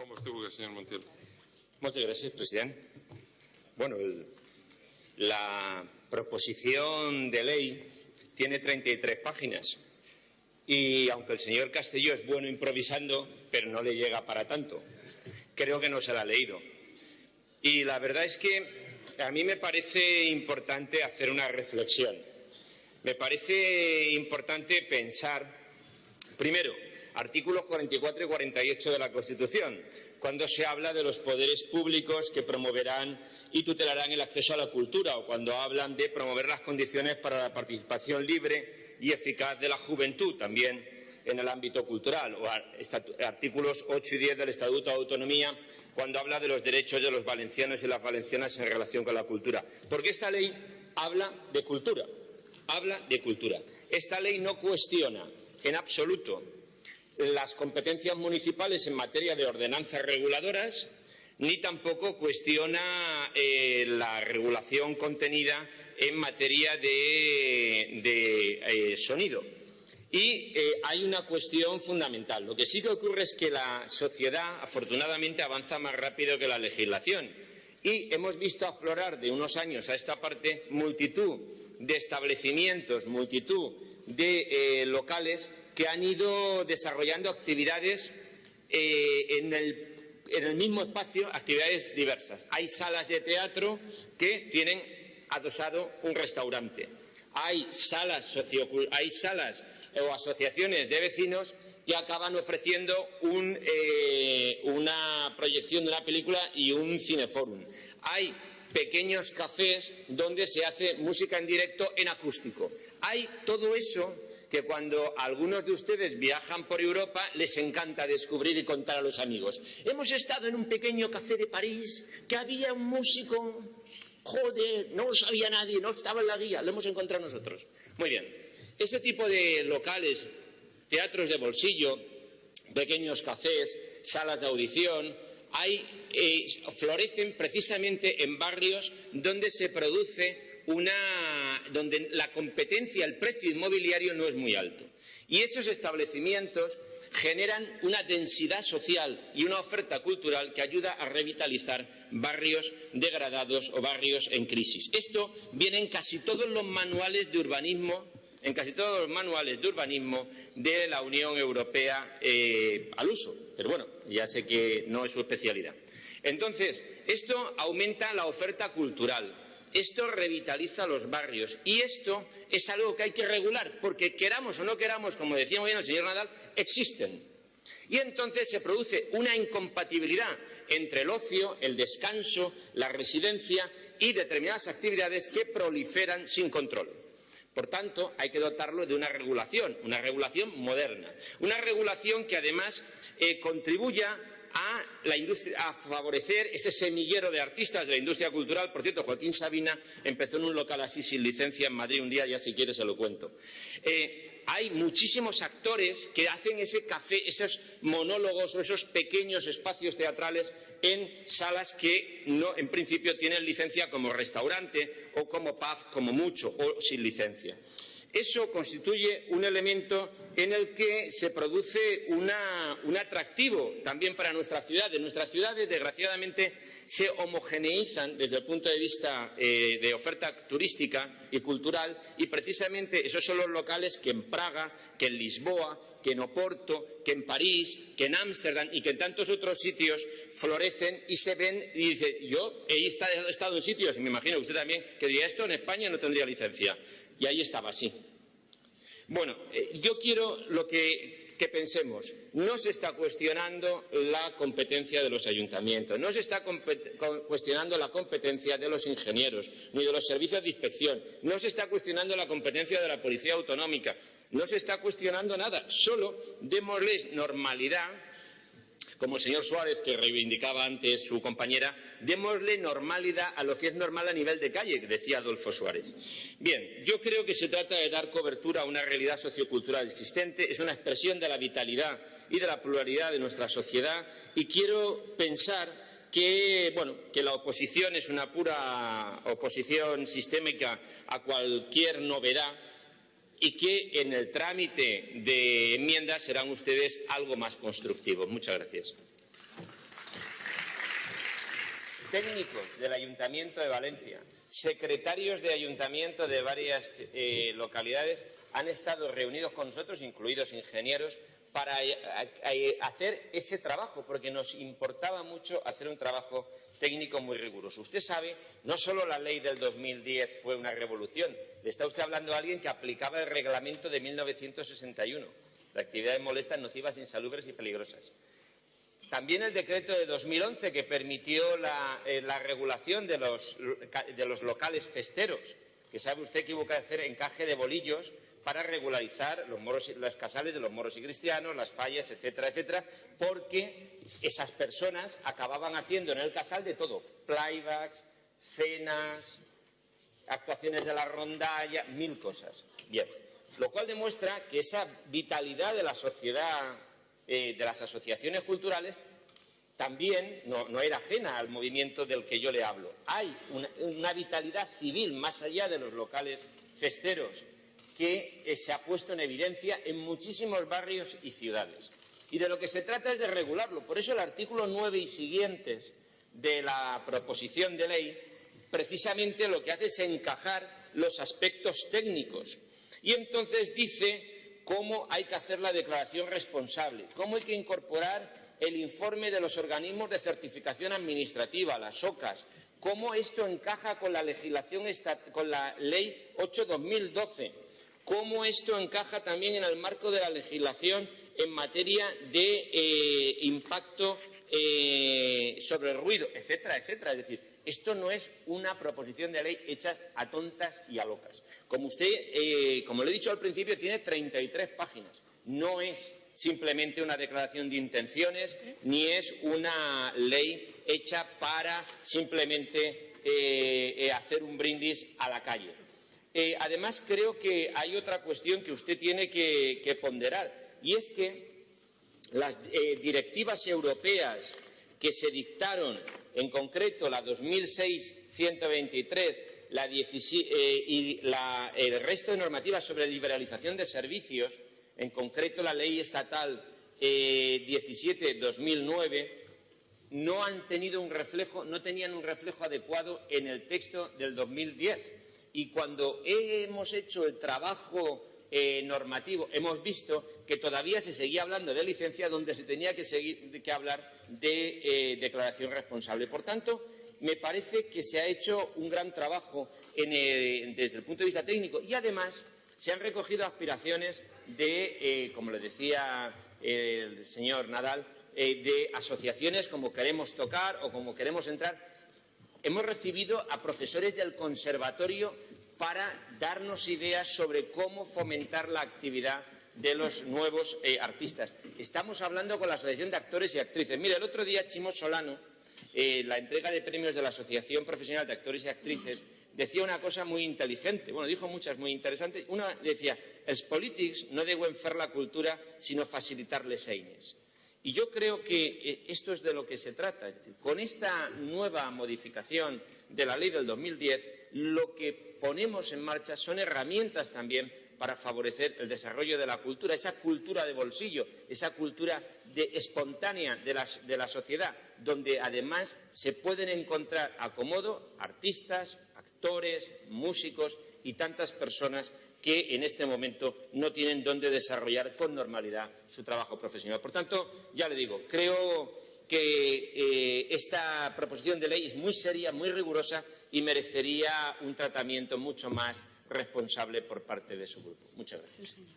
Com es vulgui, senyor Montiel. Muchas gracias, presidente. Bueno, la proposición de ley tiene 33 páginas y aunque el señor Castelló es bueno improvisando, pero no le llega para tanto. Creo que no se la ha leído. Y la verdad es que a mí me parece importante hacer una reflexión. Me parece importante pensar, primero, artículos 44 y 48 de la Constitución, cuando se habla de los poderes públicos que promoverán y tutelarán el acceso a la cultura, o cuando hablan de promover las condiciones para la participación libre y eficaz de la juventud, también en el ámbito cultural, o artículos 8 y 10 del Estatuto de Autonomía, cuando habla de los derechos de los valencianos y las valencianas en relación con la cultura. Porque esta ley habla de cultura, habla de cultura. Esta ley no cuestiona en absoluto las competencias municipales en materia de ordenanzas reguladoras, ni tampoco cuestiona eh, la regulación contenida en materia de, eh, sonido. Y eh, hay una cuestión fundamental. Lo que sí que ocurre es que la sociedad, afortunadamente, avanza más rápido que la legislación. Y hemos visto aflorar de unos años a esta parte multitud de establecimientos, multitud de locales que han ido desarrollando actividades eh, en, el, mismo espacio, actividades diversas. Hay salas de teatro que tienen adosado un restaurante. Hay salas, hay salas o asociaciones de vecinos que acaban ofreciendo eh, una proyección de una película y un cineforum. Hay pequeños cafés donde se hace música en directo en acústico. Hay todo eso que cuando algunos de ustedes viajan por Europa les encanta descubrir y contar a los amigos. Hemos estado en un pequeño café de París que había un músico, joder, no lo sabía nadie, no estaba en la guía, lo hemos encontrado nosotros. Muy bien, ese tipo de locales, teatros de bolsillo, pequeños cafés, salas de audición, hay, eh, florecen precisamente en barrios donde se produce donde la competencia, el precio inmobiliario no es muy alto. Y esos establecimientos generan una densidad social y una oferta cultural que ayuda a revitalizar barrios degradados o barrios en crisis. Esto viene en casi todos los manuales de urbanismo, en casi todos los manuales de urbanismo de la Unión Europea eh, al uso. Pero bueno, ya sé que no es su especialidad. Entonces, esto aumenta la oferta cultural, esto revitaliza los barrios y esto es algo que hay que regular porque queramos o no queramos, como decía muy bien el señor Nadal, existen. Y entonces se produce una incompatibilidad entre el ocio, el descanso, la residencia y determinadas actividades que proliferan sin control. Por tanto, hay que dotarlo de una regulación, una regulación moderna, una regulación que además eh, contribuya a, favorecer ese semillero de artistas de la industria cultural. Por cierto, Joaquín Sabina empezó en un local así sin licencia en Madrid un día, ya si quiere se lo cuento. Eh, hay muchísimos actores que hacen ese café, esos monólogos o esos pequeños espacios teatrales en salas que no, en principio tienen licencia como restaurante o como pub, como mucho, o sin licencia. Eso constituye un elemento en el que se produce un atractivo también para nuestras ciudades. Nuestras ciudades, desgraciadamente, se homogeneizan desde el punto de vista eh, de oferta turística y cultural y precisamente esos son los locales que en Praga, que en Lisboa, que en Oporto, que en París, que en Ámsterdam y que en tantos otros sitios florecen y se ven y dice, yo he estado, he estado en sitios, y me imagino que usted también, que diría esto en España no tendría licencia. Y ahí estaba así. Bueno, eh, yo quiero lo que, que pensemos. No se está cuestionando la competencia de los ayuntamientos, no se está cuestionando la competencia de los ingenieros, ni de los servicios de inspección, no se está cuestionando la competencia de la policía autonómica, no se está cuestionando nada, solo démosles normalidad como el señor Suárez, que reivindicaba antes su compañera, démosle normalidad a lo que es normal a nivel de calle, decía Adolfo Suárez. Bien, yo creo que se trata de dar cobertura a una realidad sociocultural existente, es una expresión de la vitalidad y de la pluralidad de nuestra sociedad y quiero pensar que, bueno, que la oposición es una pura oposición sistémica a cualquier novedad y que en el trámite de enmiendas serán ustedes algo más constructivos. Muchas gracias. Técnicos del Ayuntamiento de Valencia, secretarios de ayuntamiento de varias eh, localidades han estado reunidos con nosotros, incluidos ingenieros, para hacer ese trabajo, porque nos importaba mucho hacer un trabajo técnico muy riguroso. Usted sabe, no solo la ley del 2010 fue una revolución, le está usted hablando a alguien que aplicaba el reglamento de 1961, de actividades molestas, nocivas, insalubres y peligrosas. También el decreto de 2011 que permitió la, eh, regulación de los, de los locales festeros, que sabe usted que hubo que hacer encaje de bolillos para regularizar los, moros, los casales de los moros y cristianos, las fallas, etcétera, etcétera, porque esas personas acababan haciendo en el casal de todo, playbacks, cenas, actuaciones de la rondalla, mil cosas. Bien, lo cual demuestra que esa vitalidad de la sociedad, eh, de las asociaciones culturales, también no, era ajena al movimiento del que yo le hablo. Hay una vitalidad civil más allá de los locales festeros que eh, se ha puesto en evidencia en muchísimos barrios y ciudades. Y de lo que se trata es de regularlo. Por eso el artículo 9 y siguientes de la proposición de ley precisamente lo que hace es encajar los aspectos técnicos. Y entonces dice cómo hay que hacer la declaración responsable, cómo hay que incorporar el informe de los organismos de certificación administrativa, las OCAS, cómo esto encaja con la legislación, con la Ley 8-2012, cómo esto encaja también en el marco de la legislación en materia de eh, impacto eh, sobre el ruido, etcétera, etcétera. Es decir, esto no es una proposición de ley hecha a tontas y a locas. Como usted, eh, como le he dicho al principio, tiene 33 páginas. No es simplemente una declaración de intenciones, ni es una ley hecha para simplemente hacer un brindis a la calle. Eh, además, creo que hay otra cuestión que usted tiene que, ponderar, y es que las eh, directivas europeas que se dictaron, en concreto la 2006-123 eh, y el resto de normativas sobre liberalización de servicios, en concreto la ley estatal 17-2009, no han tenido un reflejo, no tenían un reflejo adecuado en el texto del 2010 y cuando hemos hecho el trabajo eh, normativo hemos visto que todavía se seguía hablando de licencia donde se tenía que, seguir, que hablar de eh, declaración responsable. Por tanto, me parece que se ha hecho un gran trabajo desde el punto de vista técnico y además se han recogido aspiraciones de, eh, como le decía el señor Nadal, de asociaciones como queremos tocar o como queremos entrar Hemos recibido a profesores del conservatorio para darnos ideas sobre cómo fomentar la actividad de los nuevos eh, artistas. Estamos hablando con la Asociación de Actores y Actrices. Mire, el otro día Chimo Solano, eh, la entrega de premios de la Asociación Profesional de Actores y Actrices, decía una cosa muy inteligente, bueno, dijo muchas muy interesantes. Una decía, els polítics no deben fer la cultura, sino facilitarles eines. Y yo creo que eh, esto es de lo que se trata. con esta nueva modificación de la ley del 2010, lo que ponemos en marcha son herramientas también para favorecer el desarrollo de la cultura, esa cultura de bolsillo, esa cultura espontánea de, de la sociedad, donde además se pueden encontrar acomodo artistas, actores, músicos y tantas personas que en este momento no tienen dónde desarrollar con normalidad su trabajo profesional. Por tanto, ya le digo, creo que eh, esta proposición de ley es muy seria, muy rigurosa y merecería un tratamiento mucho más responsable por parte de su grupo. Muchas gracias. señor